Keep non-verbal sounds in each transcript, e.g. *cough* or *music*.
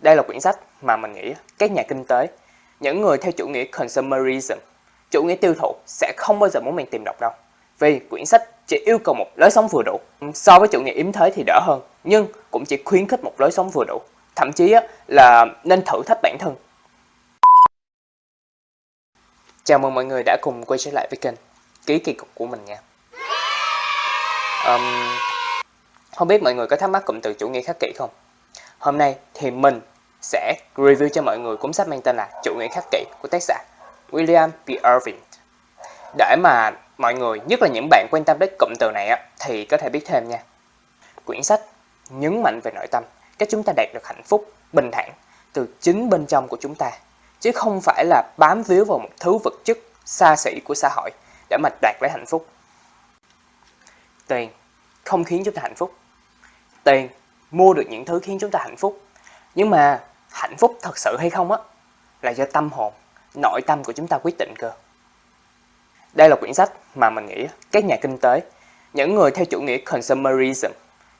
Đây là quyển sách mà mình nghĩ các nhà kinh tế, những người theo chủ nghĩa consumerism, chủ nghĩa tiêu thụ sẽ không bao giờ muốn mình tìm đọc đâu. Vì quyển sách chỉ yêu cầu một lối sống vừa đủ. So với chủ nghĩa yếm thế thì đỡ hơn, nhưng cũng chỉ khuyến khích một lối sống vừa đủ. Thậm chí là nên thử thách bản thân. Chào mừng mọi người đã cùng quay trở lại với kênh Ký kỳ cục của mình nha. Um, không biết mọi người có thắc mắc cụm từ chủ nghĩa khắc kỷ không? Hôm nay thì mình sẽ review cho mọi người cuốn sách mang tên là Chủ nghĩa khắc kỷ của tác giả William P. Irving. Để mà mọi người, nhất là những bạn quan tâm đến cụm từ này á, thì có thể biết thêm nha. Quyển sách nhấn mạnh về nội tâm, cách chúng ta đạt được hạnh phúc, bình thản từ chính bên trong của chúng ta, chứ không phải là bám víu vào một thứ vật chất xa xỉ của xã hội để mà đạt lấy hạnh phúc. Tiền không khiến chúng ta hạnh phúc. Tiền mua được những thứ khiến chúng ta hạnh phúc. Nhưng mà hạnh phúc thật sự hay không á là do tâm hồn, nội tâm của chúng ta quyết định cơ. Đây là quyển sách mà mình nghĩ các nhà kinh tế, những người theo chủ nghĩa consumerism,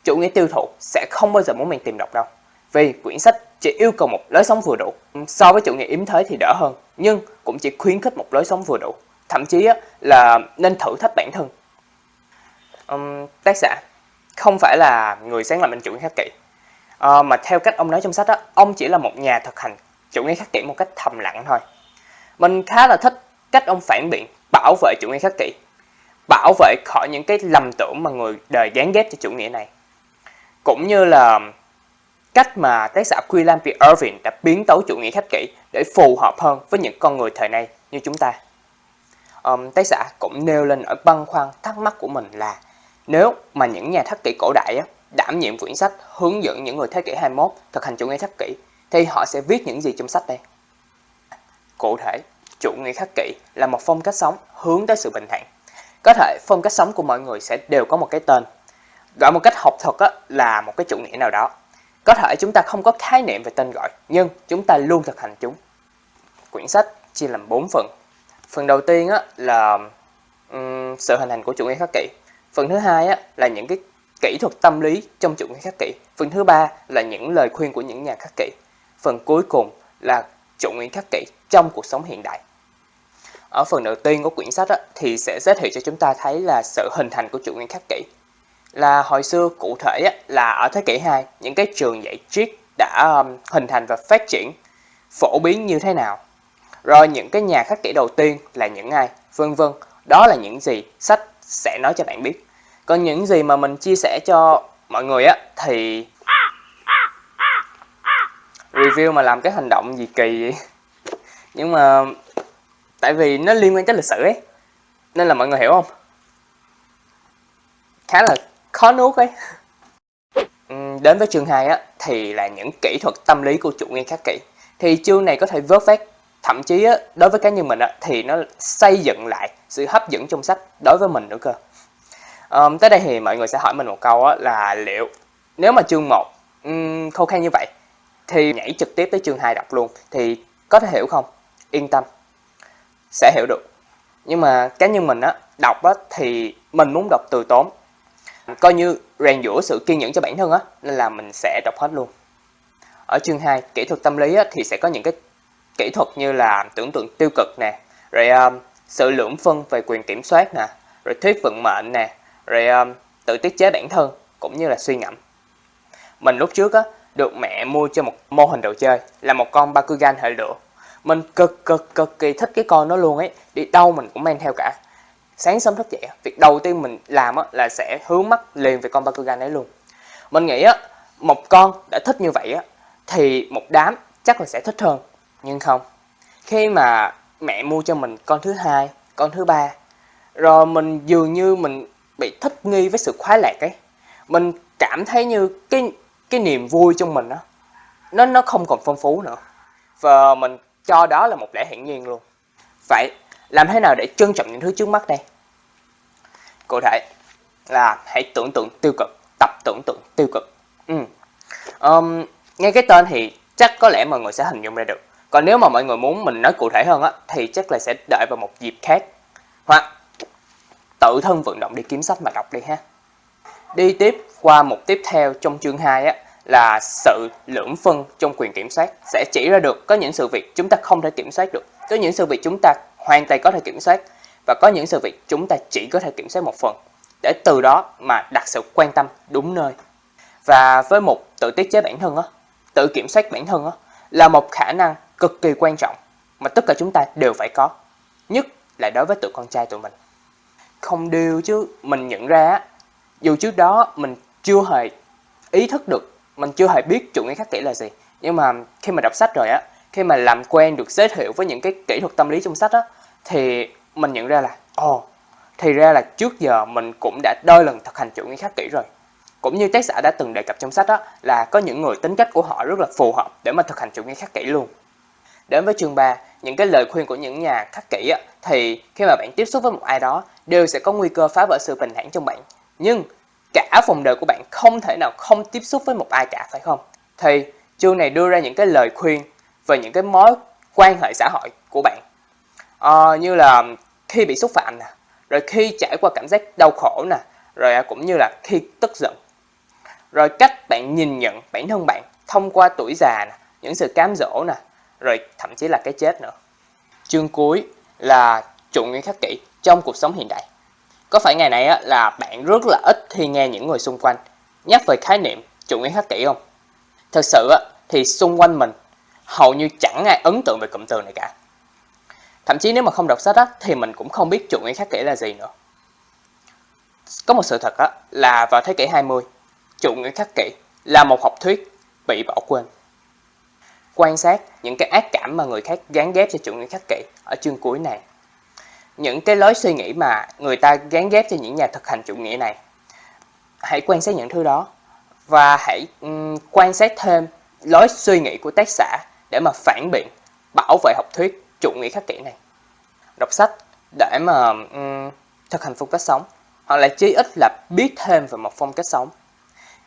chủ nghĩa tiêu thụ sẽ không bao giờ muốn mình tìm đọc đâu. Vì quyển sách chỉ yêu cầu một lối sống vừa đủ. So với chủ nghĩa yếm thế thì đỡ hơn, nhưng cũng chỉ khuyến khích một lối sống vừa đủ. Thậm chí là nên thử thách bản thân. Um, tác giả không phải là người sáng lập nên chủ nghĩa khắc kỷ, à, mà theo cách ông nói trong sách đó, ông chỉ là một nhà thực hành chủ nghĩa khắc kỷ một cách thầm lặng thôi. Mình khá là thích cách ông phản biện bảo vệ chủ nghĩa khắc kỷ, bảo vệ khỏi những cái lầm tưởng mà người đời gán ghép cho chủ nghĩa này. Cũng như là cách mà tác giả William P. Irving đã biến tấu chủ nghĩa khắc kỷ để phù hợp hơn với những con người thời nay như chúng ta. Um, tác giả cũng nêu lên ở băn khoăn thắc mắc của mình là nếu mà những nhà khắc kỷ cổ đại á, đảm nhiệm quyển sách hướng dẫn những người thế kỷ 21 thực hành chủ nghĩa khắc kỷ thì họ sẽ viết những gì trong sách đây? Cụ thể, chủ nghĩa khắc kỷ là một phong cách sống hướng tới sự bình thản. Có thể phong cách sống của mọi người sẽ đều có một cái tên. Gọi một cách học thuật á, là một cái chủ nghĩa nào đó. Có thể chúng ta không có khái niệm về tên gọi, nhưng chúng ta luôn thực hành chúng. Quyển sách chia làm 4 phần. Phần đầu tiên á, là um, sự hình thành của chủ nghĩa khắc kỷ. Phần thứ hai á, là những cái kỹ thuật tâm lý trong chủ nghĩa khắc kỷ. Phần thứ ba là những lời khuyên của những nhà khắc kỷ. Phần cuối cùng là chủ nghĩa khắc kỷ trong cuộc sống hiện đại. Ở phần đầu tiên của quyển sách á, thì sẽ giới thiệu cho chúng ta thấy là sự hình thành của chủ nghĩa khắc kỷ. Là hồi xưa cụ thể á, là ở thế kỷ 2, những cái trường dạy triết đã um, hình thành và phát triển phổ biến như thế nào. Rồi những cái nhà khắc kỷ đầu tiên là những ai, vân vân. Đó là những gì sách sẽ nói cho bạn biết. Còn những gì mà mình chia sẻ cho mọi người á, thì review mà làm cái hành động gì kỳ vậy? *laughs* Nhưng mà tại vì nó liên quan tới lịch sử ấy, nên là mọi người hiểu không? Khá là khó nuốt ấy. *laughs* Đến với chương 2 á, thì là những kỹ thuật tâm lý của chủ nghĩa khắc kỷ. Thì chương này có thể vớt vát thậm chí á, đối với cá nhân mình á, thì nó xây dựng lại sự hấp dẫn trong sách đối với mình nữa cơ. Um, tới đây thì mọi người sẽ hỏi mình một câu á, là liệu nếu mà chương 1 um, khô khan như vậy thì nhảy trực tiếp tới chương 2 đọc luôn thì có thể hiểu không? Yên tâm. Sẽ hiểu được. Nhưng mà cá nhân mình á đọc á thì mình muốn đọc từ tốn. Coi như rèn giũa sự kiên nhẫn cho bản thân á nên là mình sẽ đọc hết luôn. Ở chương 2 kỹ thuật tâm lý á, thì sẽ có những cái kỹ thuật như là tưởng tượng tiêu cực nè rồi um, sự lưỡng phân về quyền kiểm soát nè rồi thuyết vận mệnh nè rồi um, tự tiết chế bản thân cũng như là suy ngẫm. Mình lúc trước á được mẹ mua cho một mô hình đồ chơi là một con Bakugan hệ lửa mình cực cực cực kỳ thích cái con đó luôn ấy đi đâu mình cũng mang theo cả. Sáng sớm thức dậy việc đầu tiên mình làm á, là sẽ hướng mắt liền về con Bakugan ấy luôn. Mình nghĩ á một con đã thích như vậy á thì một đám chắc là sẽ thích hơn nhưng không khi mà mẹ mua cho mình con thứ hai con thứ ba rồi mình dường như mình bị thích nghi với sự khoái lạc ấy. Mình cảm thấy như cái cái niềm vui trong mình đó nó nó không còn phong phú nữa. Và mình cho đó là một lẽ hiển nhiên luôn. Vậy làm thế nào để trân trọng những thứ trước mắt đây? Cụ thể là hãy tưởng tượng tiêu cực tập tưởng tượng tiêu cực. Ừ. um, nghe cái tên thì chắc có lẽ mọi người sẽ hình dung ra được còn nếu mà mọi người muốn mình nói cụ thể hơn á thì chắc là sẽ đợi vào một dịp khác. Hoặc tự thân vận động đi kiếm sách mà đọc đi ha. Đi tiếp qua mục tiếp theo trong chương 2 á là sự lưỡng phân trong quyền kiểm soát. Sẽ chỉ ra được có những sự việc chúng ta không thể kiểm soát được, có những sự việc chúng ta hoàn toàn có thể kiểm soát và có những sự việc chúng ta chỉ có thể kiểm soát một phần. Để từ đó mà đặt sự quan tâm đúng nơi. Và với một tự tiết chế bản thân á, tự kiểm soát bản thân á là một khả năng cực kỳ quan trọng mà tất cả chúng ta đều phải có, nhất là đối với tụi con trai tụi mình. Không điều chứ mình nhận ra á, dù trước đó mình chưa hề ý thức được, mình chưa hề biết chủ nghĩa khắc kỷ là gì, nhưng mà khi mà đọc sách rồi á, khi mà làm quen được giới thiệu với những cái kỹ thuật tâm lý trong sách á, thì mình nhận ra là ồ, oh, thì ra là trước giờ mình cũng đã đôi lần thực hành chủ nghĩa khắc kỷ rồi. Cũng như tác giả đã từng đề cập trong sách đó là có những người tính cách của họ rất là phù hợp để mà thực hành chủ nghĩa khắc kỷ luôn. Đến với chương 3, những cái lời khuyên của những nhà khắc kỷ á, thì khi mà bạn tiếp xúc với một ai đó đều sẽ có nguy cơ phá vỡ sự bình thản trong bạn. Nhưng cả vòng đời của bạn không thể nào không tiếp xúc với một ai cả phải không? Thì chương này đưa ra những cái lời khuyên về những cái mối quan hệ xã hội của bạn. À, như là khi bị xúc phạm nè, rồi khi trải qua cảm giác đau khổ nè, rồi à, cũng như là khi tức giận. Rồi cách bạn nhìn nhận bản thân bạn thông qua tuổi già nè, những sự cám dỗ nè, rồi thậm chí là cái chết nữa. Chương cuối là chủ nghĩa khắc kỷ trong cuộc sống hiện đại. Có phải ngày này á, là bạn rất là ít khi nghe những người xung quanh nhắc về khái niệm chủ nghĩa khắc kỷ không? Thật sự á, thì xung quanh mình hầu như chẳng ai ấn tượng về cụm từ này cả. Thậm chí nếu mà không đọc sách á, thì mình cũng không biết chủ nghĩa khắc kỷ là gì nữa. Có một sự thật á, là vào thế kỷ 20, chủ nghĩa khắc kỷ là một học thuyết bị bỏ quên. Quan sát những cái ác cảm mà người khác gán ghép cho chủ nghĩa khắc kỷ ở chương cuối này. Những cái lối suy nghĩ mà người ta gán ghép cho những nhà thực hành chủ nghĩa này. Hãy quan sát những thứ đó và hãy um, quan sát thêm lối suy nghĩ của tác giả để mà phản biện, bảo vệ học thuyết chủ nghĩa khắc kỷ này. Đọc sách để mà um, thực hành phong cách sống hoặc là chí ít là biết thêm về một phong cách sống.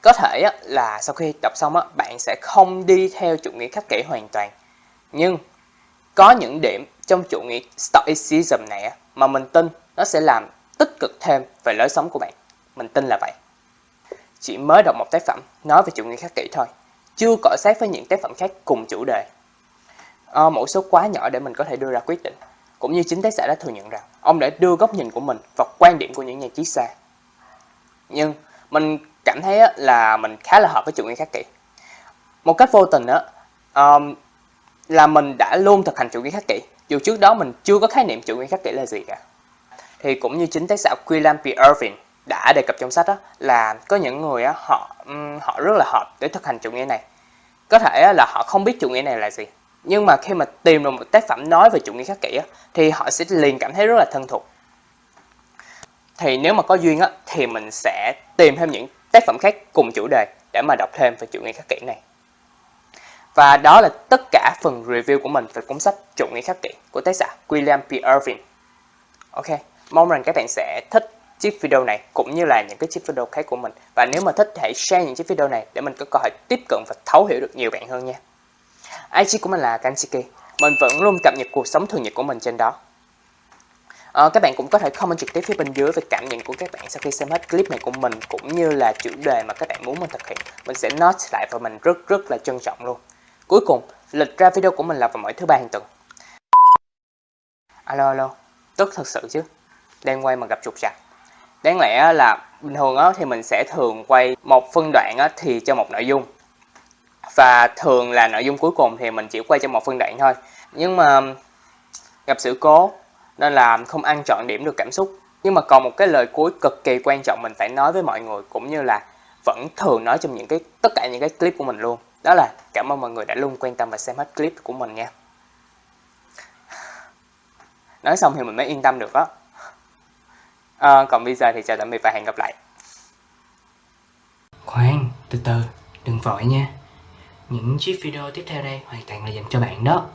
Có thể á, là sau khi đọc xong á, bạn sẽ không đi theo chủ nghĩa khắc kỷ hoàn toàn. Nhưng có những điểm trong chủ nghĩa Stoicism này á, mà mình tin nó sẽ làm tích cực thêm về lối sống của bạn. Mình tin là vậy. Chỉ mới đọc một tác phẩm nói về chủ nghĩa khắc kỷ thôi, chưa cọ sát với những tác phẩm khác cùng chủ đề. À, mẫu số quá nhỏ để mình có thể đưa ra quyết định. Cũng như chính tác giả đã thừa nhận rằng ông đã đưa góc nhìn của mình và quan điểm của những nhà triết xa. Nhưng mình cảm thấy là mình khá là hợp với chủ nghĩa khắc kỷ. Một cách vô tình á, um, là mình đã luôn thực hành chủ nghĩa khắc kỷ, dù trước đó mình chưa có khái niệm chủ nghĩa khắc kỷ là gì cả. Thì cũng như chính tác giả William P. Irving đã đề cập trong sách đó là có những người á, họ um, họ rất là hợp để thực hành chủ nghĩa này. Có thể là họ không biết chủ nghĩa này là gì, nhưng mà khi mà tìm được một tác phẩm nói về chủ nghĩa khắc kỷ á, thì họ sẽ liền cảm thấy rất là thân thuộc. Thì nếu mà có duyên á, thì mình sẽ tìm thêm những tác phẩm khác cùng chủ đề để mà đọc thêm về chủ nghĩa khắc kỷ này. Và đó là tất cả phần review của mình về cuốn sách Chủ nghĩa khắc kỷ của tác giả William P. Irving. Ok, mong rằng các bạn sẽ thích chiếc video này cũng như là những cái chiếc video khác của mình. Và nếu mà thích hãy share những chiếc video này để mình có cơ hội tiếp cận và thấu hiểu được nhiều bạn hơn nha. IG của mình là Kanchiki. Mình vẫn luôn cập nhật cuộc sống thường nhật của mình trên đó. À, các bạn cũng có thể comment trực tiếp phía bên dưới về cảm nhận của các bạn sau khi xem hết clip này của mình cũng như là chủ đề mà các bạn muốn mình thực hiện. Mình sẽ note lại và mình rất rất là trân trọng luôn. Cuối cùng, lịch ra video của mình là vào mỗi thứ ba hàng tuần. Alo alo, tức thật sự chứ. Đang quay mà gặp trục trặc. Đáng lẽ là bình thường á, thì mình sẽ thường quay một phân đoạn á, thì cho một nội dung. Và thường là nội dung cuối cùng thì mình chỉ quay cho một phân đoạn thôi. Nhưng mà gặp sự cố nên là không ăn trọn điểm được cảm xúc. Nhưng mà còn một cái lời cuối cực kỳ quan trọng mình phải nói với mọi người cũng như là vẫn thường nói trong những cái tất cả những cái clip của mình luôn. Đó là cảm ơn mọi người đã luôn quan tâm và xem hết clip của mình nha. *sighs* Nói xong thì mình mới yên tâm được đó. À, ờ, còn bây giờ thì chào tạm biệt và hẹn gặp lại. Khoan, từ từ, đừng vội nha. Những chiếc video tiếp theo đây hoàn toàn là dành cho bạn đó.